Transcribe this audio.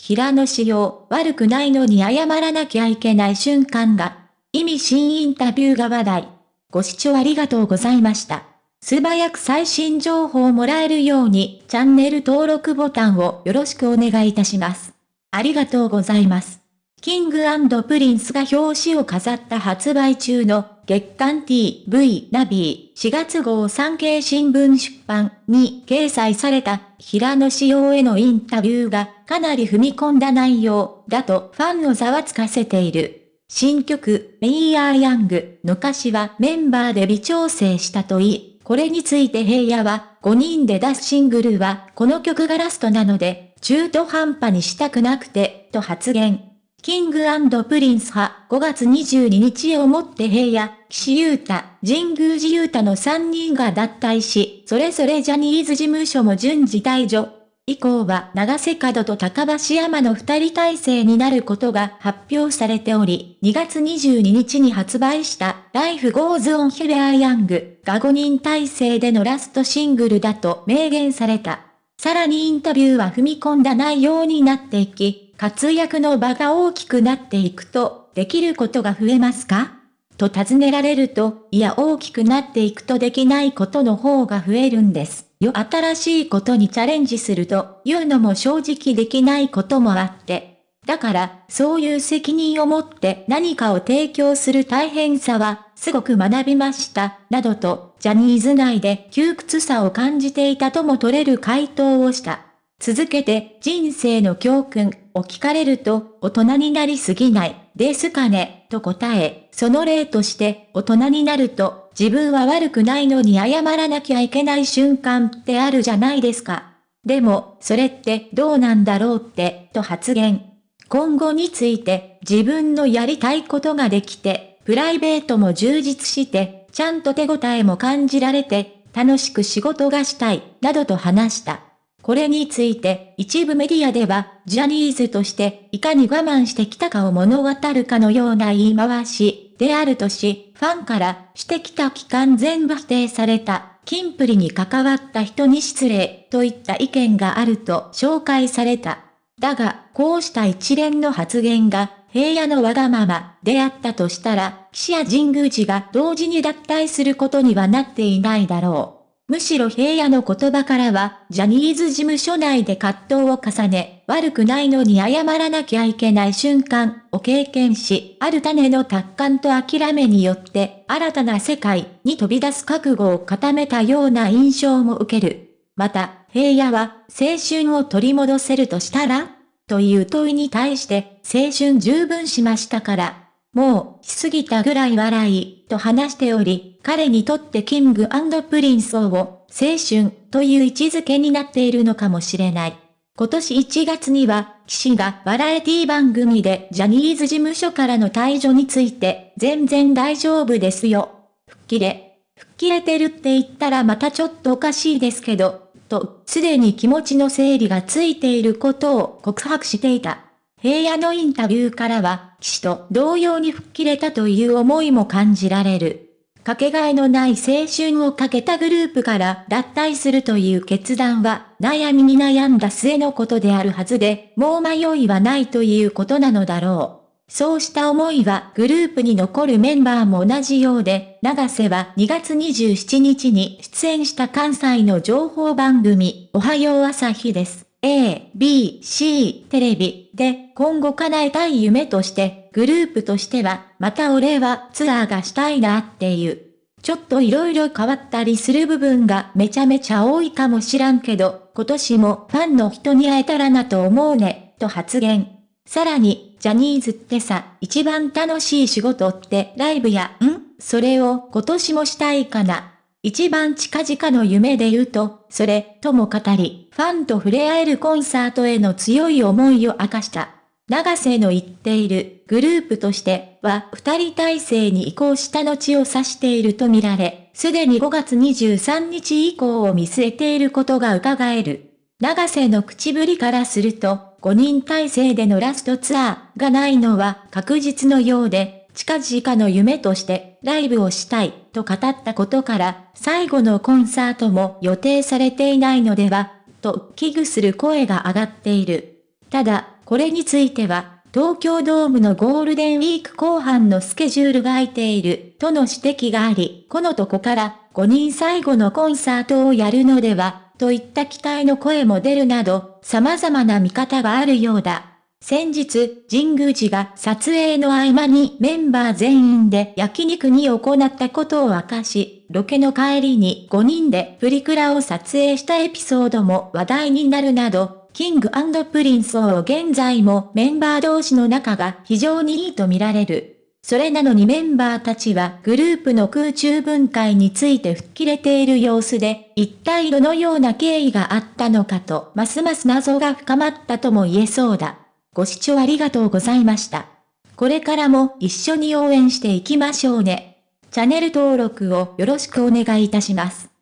平野紫耀、悪くないのに謝らなきゃいけない瞬間が、意味深インタビューが話題。ご視聴ありがとうございました。素早く最新情報をもらえるように、チャンネル登録ボタンをよろしくお願いいたします。ありがとうございます。キングプリンスが表紙を飾った発売中の月刊 TV ナビー4月号産経新聞出版に掲載された平野紫耀へのインタビューがかなり踏み込んだ内容だとファンをざわつかせている。新曲 We are Young の歌詞はメンバーで微調整したといい、これについて平野は5人で出すシングルはこの曲がラストなので中途半端にしたくなくてと発言。キングプリンスは5月22日をもって平野、岸優太、神宮寺勇太の3人が脱退し、それぞれジャニーズ事務所も順次退場。以降は永瀬廉と高橋海人の二人体制になることが発表されており、2月22日に発売した Life Goes On We are Young が5人体制でのラストシングルだと明言された。さらにインタビューは踏み込んだ内容になっていき、活躍の場が大きくなっていくと、できることが増えますか？と尋ねられると、いや大きくなっていくとできないことの方が増えるんです。よ、新しいことにチャレンジするというのも正直できないこともあって。だから、そういう責任を持って何かを提供する大変さは、すごく学びました、などと、ジャニーズ内で窮屈さを感じていたとも取れる回答をした。続けて、人生の教訓を聞かれると、大人になりすぎない、ですかね、と答え、その例として、大人になると、自分は悪くないのに謝らなきゃいけない瞬間ってあるじゃないですか。でも、それってどうなんだろうって、と発言。今後について、自分のやりたいことができて、プライベートも充実して、ちゃんと手応えも感じられて、楽しく仕事がしたい、などと話した。これについて一部メディアでは、ジャニーズとしていかに我慢してきたかを物語るかのような言い回しであるとし、ファンからしてきた期間全部否定された、キンプリに関わった人に失礼といった意見があると紹介された。だが、こうした一連の発言が平野のわがままであったとしたら、岸や神宮寺が同時に脱退することにはなっていないだろう。むしろ平野の言葉からは、ジャニーズ事務所内で葛藤を重ね、悪くないのに謝らなきゃいけない瞬間を経験し、ある種の達観と諦めによって、新たな世界に飛び出す覚悟を固めたような印象も受ける。また、平野は、青春を取り戻せるとしたら？という問いに対して、青春十分しましたから、もう、しすぎたぐらい笑い、と話しており、彼にとってキングプリンスを、青春、という位置づけになっているのかもしれない。今年1月には、騎士がバラエティ番組でジャニーズ事務所からの退場について、全然大丈夫ですよ。吹っ切れ。吹っ切れてるって言ったらまたちょっとおかしいですけど、と、すでに気持ちの整理がついていることを告白していた。平野のインタビューからは、騎士と同様に吹っ切れたという思いも感じられる。かけがえのない青春をかけたグループから脱退するという決断は、悩みに悩んだ末のことであるはずで、もう迷いはないということなのだろう。そうした思いはグループに残るメンバーも同じようで、長瀬は2月27日に出演した関西の情報番組、おはよう朝日です。A、B、C テレビで今後叶えたい夢としてグループとしてはまた俺はツアーがしたいなっていう。ちょっと色々変わったりする部分がめちゃめちゃ多いかもしらんけど今年もファンの人に会えたらなと思うね、と発言。さらに、ジャニーズってさ、一番楽しい仕事ってライブや、ん？それを今年もしたいかな。一番近々の夢で言うと、それ、とも語り、ファンと触れ合えるコンサートへの強い思いを明かした。長瀬の言っているグループとしては二人体制に移行した後を指しているとみられ、すでに5月23日以降を見据えていることが伺える。長瀬の口ぶりからすると、5人体制でのラストツアーがないのは確実のようで、近々の夢としてライブをしたいと語ったことから最後のコンサートも予定されていないのではと危惧する声が上がっている。ただ、これについては、東京ドームのゴールデンウィーク後半のスケジュールが空いている、との指摘があり、このとこから5人最後のコンサートをやるのでは、といった期待の声も出るなど、様々な見方があるようだ。先日、神宮寺が撮影の合間にメンバー全員で焼肉に行ったことを明かし、ロケの帰りに5人でプリクラを撮影したエピソードも話題になるなど、キングプリンスを現在もメンバー同士の仲が非常にいいと見られる。それなのにメンバーたちはグループの空中分解について吹っ切れている様子で、一体どのような経緯があったのかと、ますます謎が深まったとも言えそうだ。ご視聴ありがとうございました。これからも一緒に応援していきましょうね。チャンネル登録をよろしくお願いいたします。